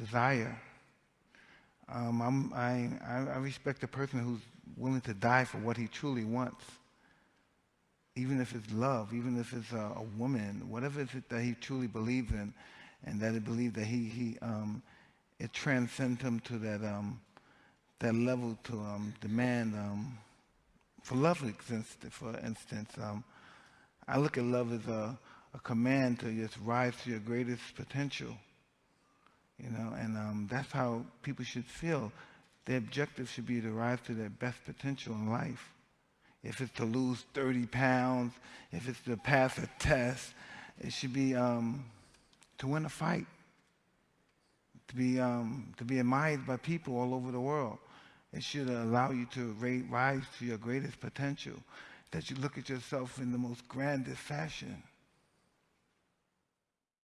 desire. Um, I, I, I respect a person who's willing to die for what he truly wants, even if it's love, even if it's a, a woman, whatever it is it that he truly believes in, and that he believes that he, he um, it transcends him to that, um, that level to um, demand, um, for love, for instance, um, I look at love as a, a command to just rise to your greatest potential. You know, and um, that's how people should feel. Their objective should be to rise to their best potential in life. If it's to lose 30 pounds, if it's to pass a test, it should be um, to win a fight, to be, um, to be admired by people all over the world. It should allow you to rise to your greatest potential, that you look at yourself in the most grandest fashion.